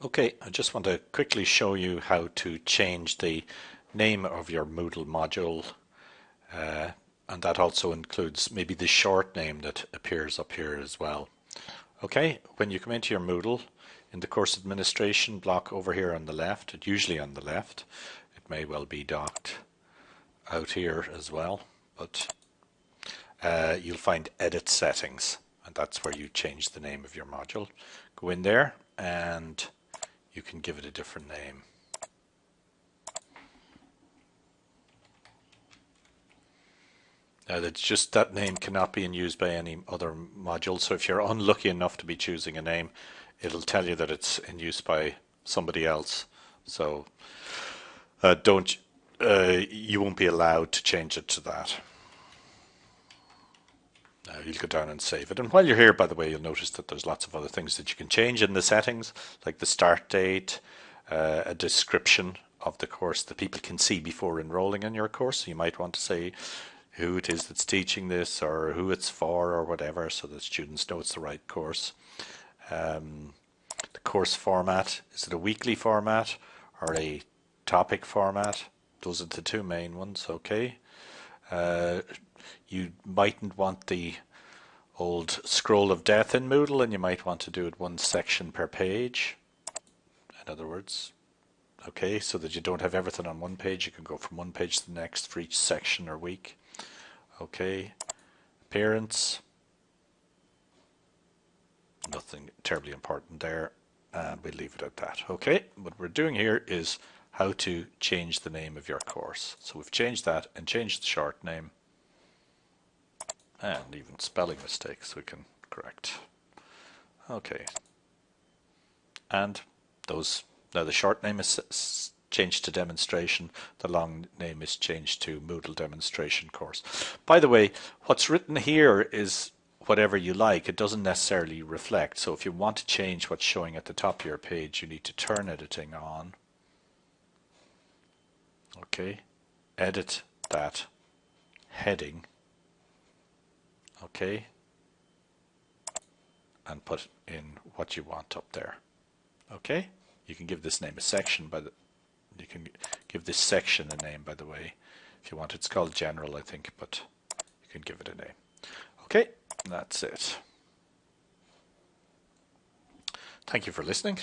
Okay, I just want to quickly show you how to change the name of your Moodle module uh, and that also includes maybe the short name that appears up here as well. Okay, when you come into your Moodle in the course administration block over here on the left, usually on the left, it may well be docked out here as well, but uh, you'll find edit settings and that's where you change the name of your module. Go in there and you can give it a different name. Now that's just that name cannot be in use by any other module. So if you're unlucky enough to be choosing a name, it'll tell you that it's in use by somebody else. So uh, don't uh, you won't be allowed to change it to that. You'll go down and save it. And while you're here, by the way, you'll notice that there's lots of other things that you can change in the settings, like the start date, uh, a description of the course that people can see before enrolling in your course. You might want to say who it is that's teaching this or who it's for or whatever so that students know it's the right course. Um, the course format, is it a weekly format or a topic format? Those are the two main ones, okay. Uh, you mightn't want the old scroll of death in Moodle and you might want to do it one section per page. In other words, okay, so that you don't have everything on one page, you can go from one page to the next for each section or week. Okay, appearance, nothing terribly important there, and we leave it at that. Okay, what we're doing here is how to change the name of your course. So we've changed that and changed the short name and even spelling mistakes we can correct. Okay. And those, now the short name is changed to demonstration, the long name is changed to Moodle demonstration course. By the way, what's written here is whatever you like. It doesn't necessarily reflect. So if you want to change what's showing at the top of your page, you need to turn editing on. Okay, edit that heading okay? And put in what you want up there okay? You can give this name a section by the you can give this section a name by the way if you want. It's called general I think but you can give it a name. Okay that's it. Thank you for listening